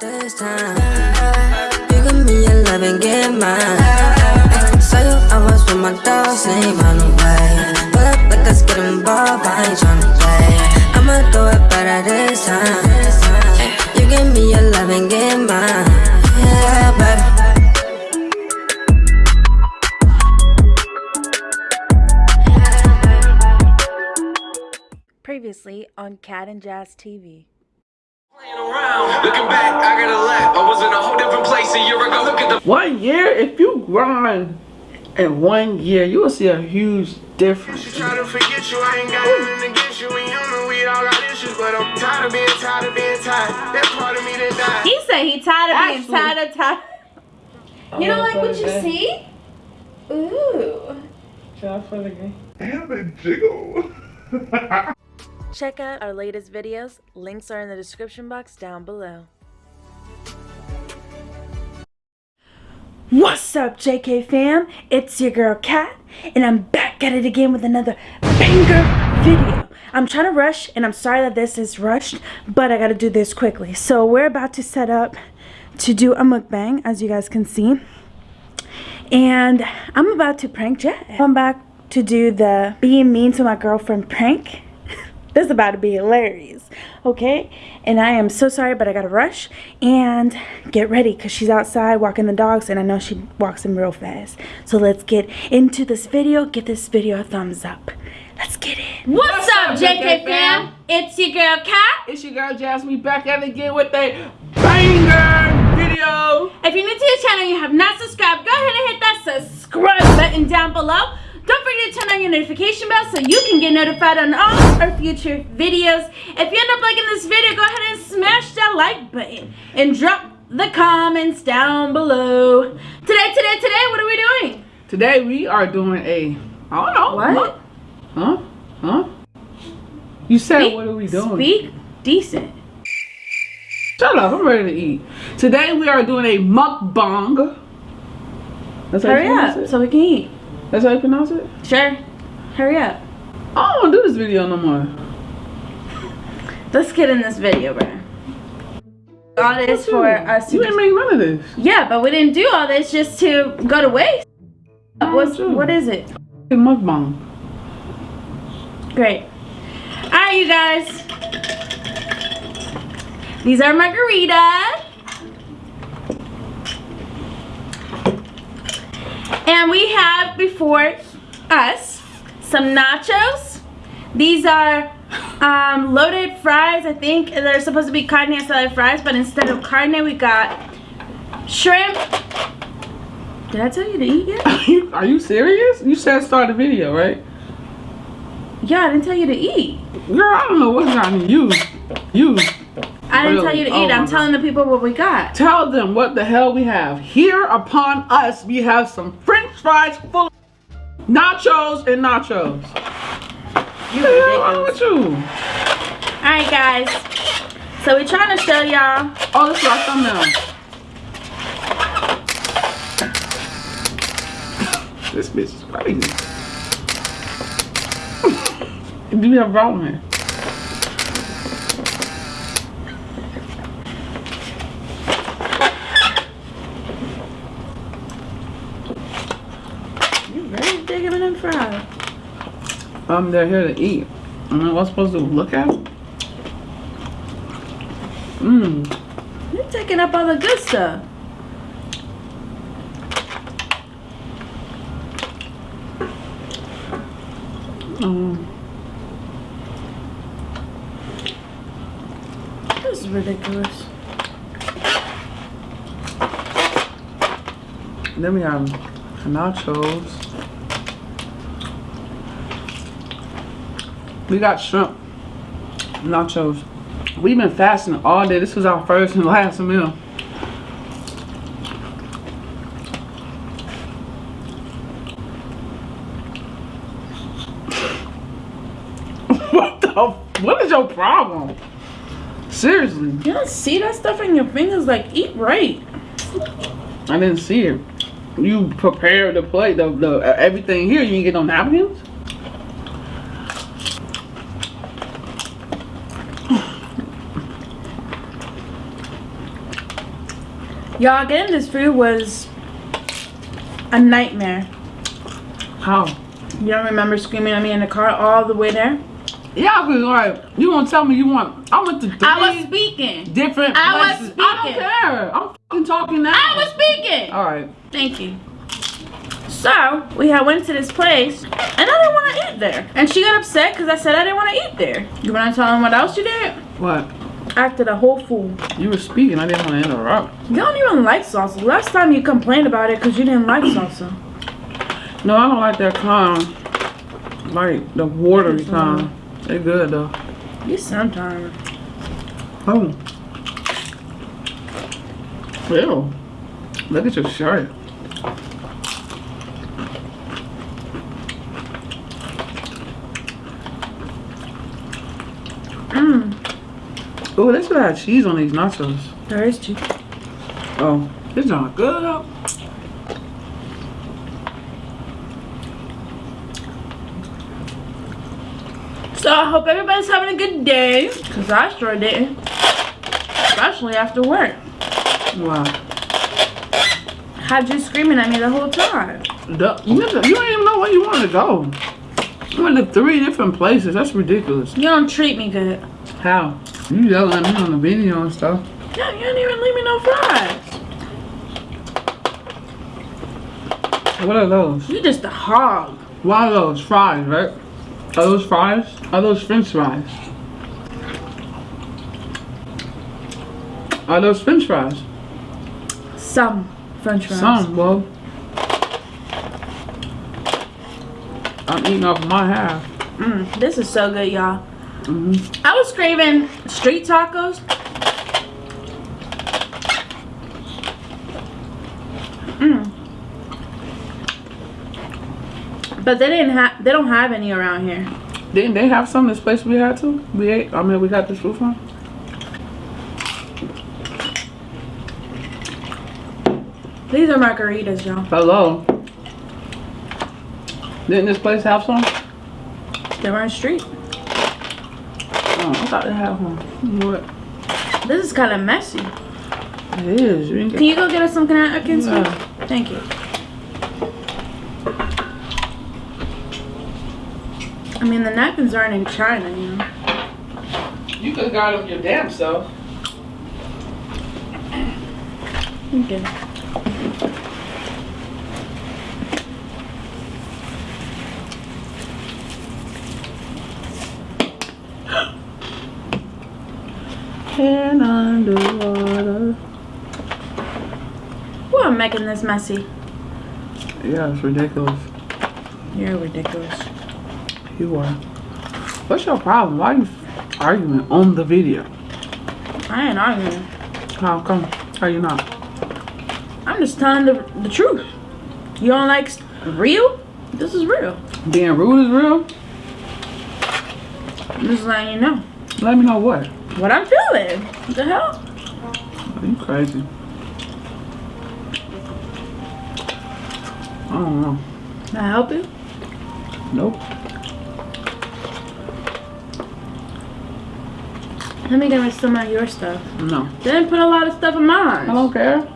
this time. You give me your love and get mine. Saw you, I was with my dogs, ain't run away. Pull up like let's get involved, I ain't tryna play. I'ma do it better this time. You give me your love and get mine. Yeah, baby. Previously on Kat and Jazz TV. One year, if you grind in one year, you will see a huge difference. She try to forget you, I ain't got nothing against you. And you know we all got issues, but I'm tired of being tired of being tired. That part of me that died. He said he tired of being Actually- tired of tired. You don't like what you Okay. see? Ooh. Try for the game. Damn it, jiggle. Check out our latest videos. Links are in the description box down below. What's up, JK fam? It's your girl Kat, and I'm back at it again with another banger video. I'm trying to rush, and I'm sorry that this is rushed, but I gotta do this quickly. So we're about to set up to do a mukbang, as you guys can see. And I'm about to prank Jet. I'm back to do the being mean to my girlfriend prank. This is about to be hilarious, okay? And I am so sorry, but I gotta rush and get ready because she's outside walking the dogs, and I know she walks them real fast. So let's get into this video. Give this video a thumbs up. Let's get it. What's, up, JK fam? It's your girl Kat. It's your girl Jasmine back at it again with a banger video. If you're new to the channel and you have not subscribed, go ahead and hit that subscribe button down below. Don't forget to turn on your notification bell so you can get notified on all our future videos. If you end up liking this video, go ahead and smash that like button and drop the comments down below. Today, today, today, what are we doing? Today we are doing a, I don't know. What? Huh? Huh? You said Speak- what are we doing? Speak decent. Shut up, I'm ready to eat. Today we are doing a mukbang. That's Hurry up so we can eat. That's how you pronounce it? Sure. Hurry up. I don't do this video no more. Let's get in this video, bro. All this for us to You ain't make none of this. Yeah, but we didn't do all this just to go to waste. What's, what is it? A mukbang. Great. Alright, you guys. These are margaritas. And we have before us some nachos. These are um, loaded fries, I think. They're supposed to be carne asada fries, but instead of carne, we got shrimp. Did I tell you to eat yet? Are you, are you serious? You said start the video, right? Yeah, I didn't tell you to eat. Girl, I don't know what's on you. You. I didn't tell you to Oh eat. my I'm telling the people what we got. Tell them what the hell we have. Here upon us, we have some french fries full of nachos and nachos. You What the hell wrong with you? Alright guys. So we're trying to show y'all. Oh, this is our thumbnail. This bitch is crazy. Do you have a problem here? You digging in them fries. Um, they're here to eat. Am I what's supposed to look at? Mmm. You're taking up all the good stuff. Um, This is ridiculous. then we have nachos. We got shrimp nachos. We've been fasting all day. This was our first and last meal. what the? What is your problem? Seriously, You don't see that stuff in your fingers? Like, eat right. I didn't see it. You prepared the plate, the, the uh, everything here. You didn't get no napkins. Y'all, getting this food was a nightmare. How? You don't remember screaming at me in the car all the way there? Yeah, cause like you gonna tell me you want? I went to three I was speaking. different I was places. I don't care. I'm fucking talking now. I was speaking. All right. Thank you. So we had went to this place, and I didn't want to eat there. And she got upset because I said I didn't want to eat there. You want to tell them what else you did? What? Acted a whole fool. You were speaking. I didn't want to interrupt. You don't even like salsa. Last time you complained about it because you didn't like salsa. No, I don't like that kind. Like the watery kind. They good though. You sometimes. Oh. Ew. Look at your shirt. Mmm. Oh, they should have cheese on these nachos. There is cheese. Oh, this not good though. So I hope everybody's having a good day. Because I sure didn't. Especially after work. Wow. Had you screaming at me the whole time. The, you, don't even know where you want to go. You went to three different places. That's ridiculous. You don't treat me good. How? You yelling at me on the video and stuff. Yeah, you didn't even leave me no fries. What are those? You just a hog. What are those? Fries, right? Are those fries? Are those french fries? Are those french fries? Some french fries. Some, well. I'm eating off my half. Mm, this is so good, y'all. Mhm. I was craving street tacos. Mm. But they didn't have. They don't have any around here. Didn't they have some this place we had to? We ate. I mean, we got this food from. These are margaritas, y'all. Hello. Didn't this place have some? They were on street. I thought they had one. You what? This is kind of messy. It is. You didn't Can you go get us some napkins? Yeah. please? Thank you. I mean, the napkins aren't in China, you know. You could have got them your damn self. Okay. Hand underwater. Who am making this messy? Yeah, it's ridiculous. You're ridiculous. You are. What's your problem? Why are you arguing on the video? I ain't arguing. How come? How you not? I'm just telling the, the truth. You don't like real? This is real. Being rude is real? I'm just letting you know. Let me know what. What I'm feeling. What the hell? Are you crazy? I don't know. Can I help you? Nope. Let me get me some of your stuff. No. They didn't put a lot of stuff in mine. I don't care.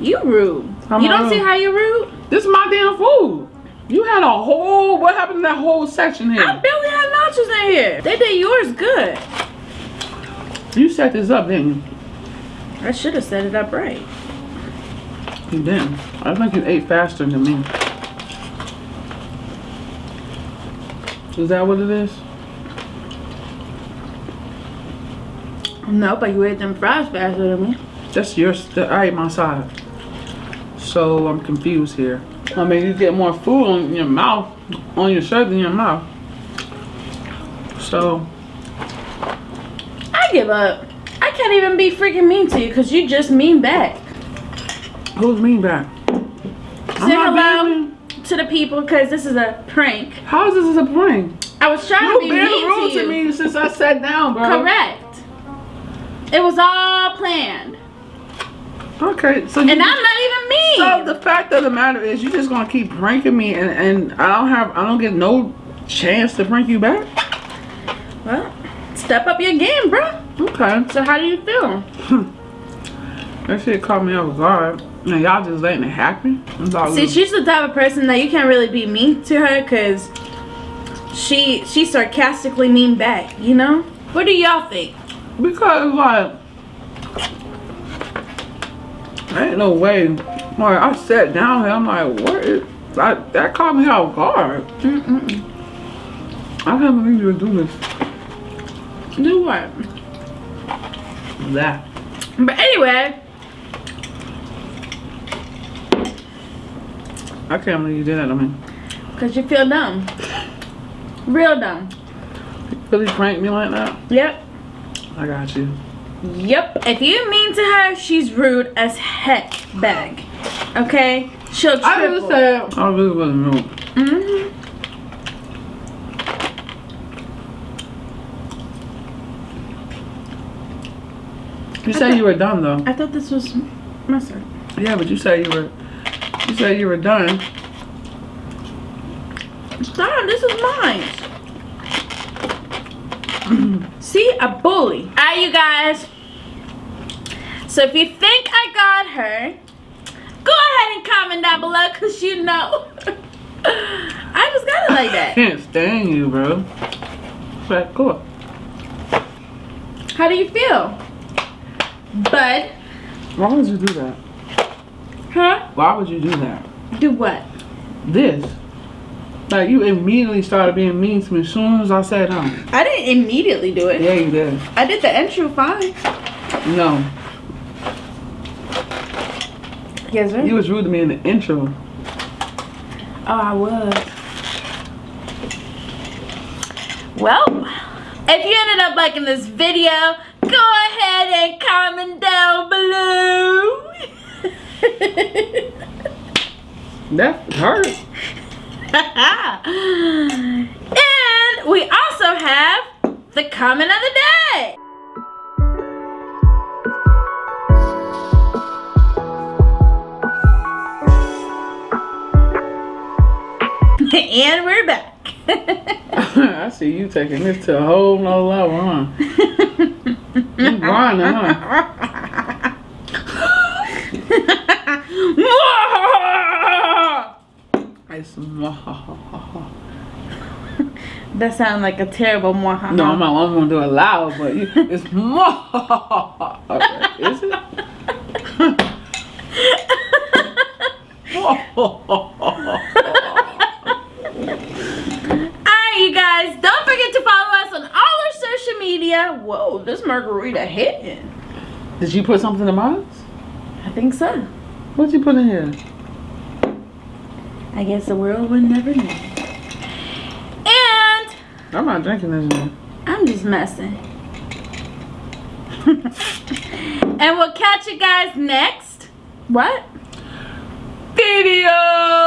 You rude. How you don't see how you rude? This is my damn food. You had a whole. What happened to that whole section here? I barely had nachos in here. They did yours good. You set this up, didn't you? I should have set it up right. You didn't. I think you ate faster than me. Is that what it is? No, but you ate them fries faster than me. That's your. st- I ate my side. So I'm confused here. I mean, you get more food on your mouth, on your shirt than your mouth. So I give up. I can't even be freaking mean to you because you just mean back. who's mean back? I'm Say not hello to the people because this is a prank. How is this a prank? I was trying You've to be been mean rude to you. me since I sat down, bro. Correct. It was all planned. Okay, so you, And I'm not even mean. so the fact of the matter is, you're just gonna keep pranking me, and and I don't have, I don't get no chance to prank you back. well, step up your game, bro. Okay. So how do you feel? That shit caught me off guard. And y'all just letting it happen? See, she's the type of person that you can't really be mean to her because she she sarcastically mean back, you know? What do y'all think? Because like ain't no way. Like I sat down here, I'm like, what is like that caught me off guard. Mm-mm. I can't believe you would do this. Do what? That. But anyway, Okay, I can't believe you did that to me. because you feel dumb. Real dumb. Really prank me like that? Yep. I got you. Yep. If you mean to her, she's rude as heck bag. Okay? She'll I triple. just said I really wasn't rude. Mhm. You said you were done though. I thought this was mustard. Yeah, but you said you were you said you were done. Stop, this is mine. See, a bully. Alright, you guys. So if you think I got her, go ahead and comment down below because you know. I just got it like that. Can't stand you, bro. But cool. How do you feel? Bud? Why would you do that? Huh? Why would you do that? Do what? This. Like you immediately started being mean to me as soon as I sat down. I didn't immediately do it. Yeah, you did. I did the intro fine. No. Yes, sir. You was rude to me in the intro. Oh, I was. Well, if you ended up liking this video, go ahead and comment down below. That hurt. and we also have the comment of the day. and we're back. I see you taking this to a whole nother level, huh? You grinding, huh? It's that sounds like a terrible mwahaha. No, I'm not I'm gonna do it loud, but you, it's okay, is it? Alright, you guys, don't forget to follow us on all our social media. Whoa, hitting. Did you put something in mine? I think so. What'd you put in here? I guess the world would never know. And I'm not drinking this. One. I'm just messing. and we'll catch you guys next. What? Video.